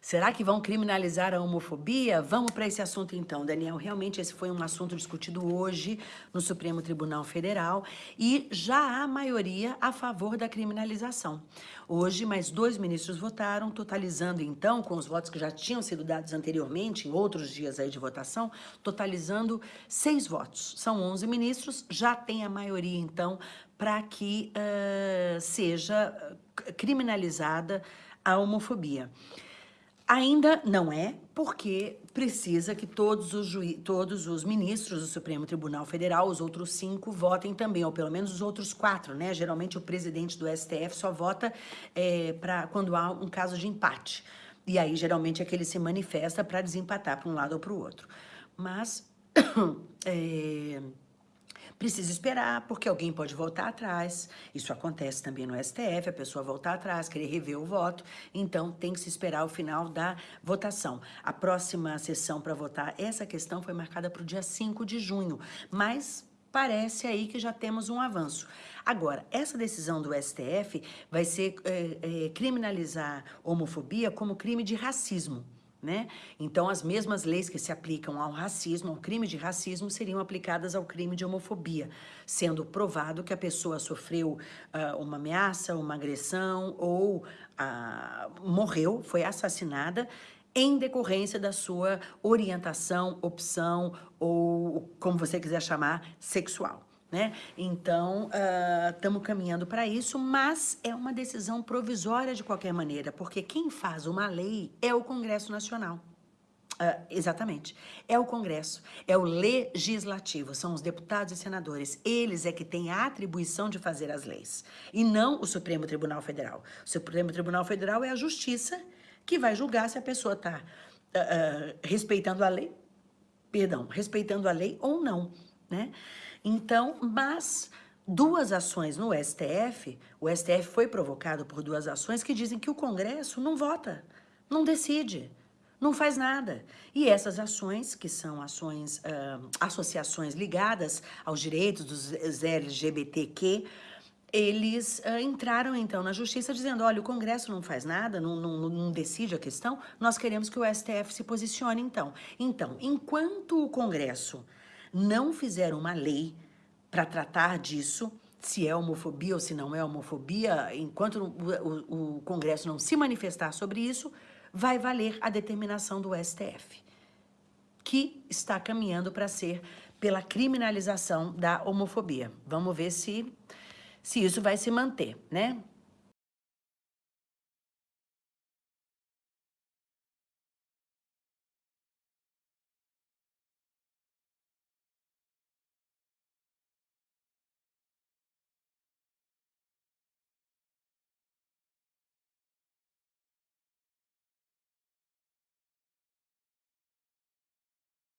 Será que vão criminalizar a homofobia? Vamos para esse assunto então, Daniel. Realmente esse foi um assunto discutido hoje no Supremo Tribunal Federal e já há maioria a favor da criminalização. Hoje, mais dois ministros votaram, totalizando então, com os votos que já tinham sido dados anteriormente, em outros dias aí de votação, totalizando seis votos. São 11 ministros, já tem a maioria então para que uh, seja criminalizada a homofobia. Ainda não é, porque precisa que todos os, todos os ministros do Supremo Tribunal Federal, os outros cinco, votem também, ou pelo menos os outros quatro, né? Geralmente o presidente do STF só vota é, pra, quando há um caso de empate. E aí, geralmente, é que ele se manifesta para desempatar para um lado ou para o outro. Mas... é, Precisa esperar, porque alguém pode voltar atrás. Isso acontece também no STF, a pessoa voltar atrás, querer rever o voto. Então, tem que se esperar o final da votação. A próxima sessão para votar essa questão foi marcada para o dia 5 de junho, mas parece aí que já temos um avanço. Agora, essa decisão do STF vai ser é, é, criminalizar homofobia como crime de racismo. Né? Então, as mesmas leis que se aplicam ao racismo, ao crime de racismo, seriam aplicadas ao crime de homofobia, sendo provado que a pessoa sofreu uh, uma ameaça, uma agressão ou uh, morreu, foi assassinada em decorrência da sua orientação, opção ou como você quiser chamar, sexual né? Então, estamos uh, caminhando para isso, mas é uma decisão provisória de qualquer maneira, porque quem faz uma lei é o Congresso Nacional. Uh, exatamente. É o Congresso, é o Legislativo, são os deputados e senadores. Eles é que têm a atribuição de fazer as leis, e não o Supremo Tribunal Federal. O Supremo Tribunal Federal é a Justiça que vai julgar se a pessoa está uh, uh, respeitando a lei, perdão, respeitando a lei ou não, né? Então, mas duas ações no STF, o STF foi provocado por duas ações que dizem que o Congresso não vota, não decide, não faz nada. E essas ações, que são ações, uh, associações ligadas aos direitos dos LGBTQ, eles uh, entraram então na justiça dizendo, olha, o Congresso não faz nada, não, não, não, decide a questão, nós queremos que o STF se posicione então. Então, enquanto o Congresso não fizeram uma lei para tratar disso, se é homofobia ou se não é homofobia, enquanto o, o, o Congresso não se manifestar sobre isso, vai valer a determinação do STF, que está caminhando para ser pela criminalização da homofobia. Vamos ver se, se isso vai se manter, né?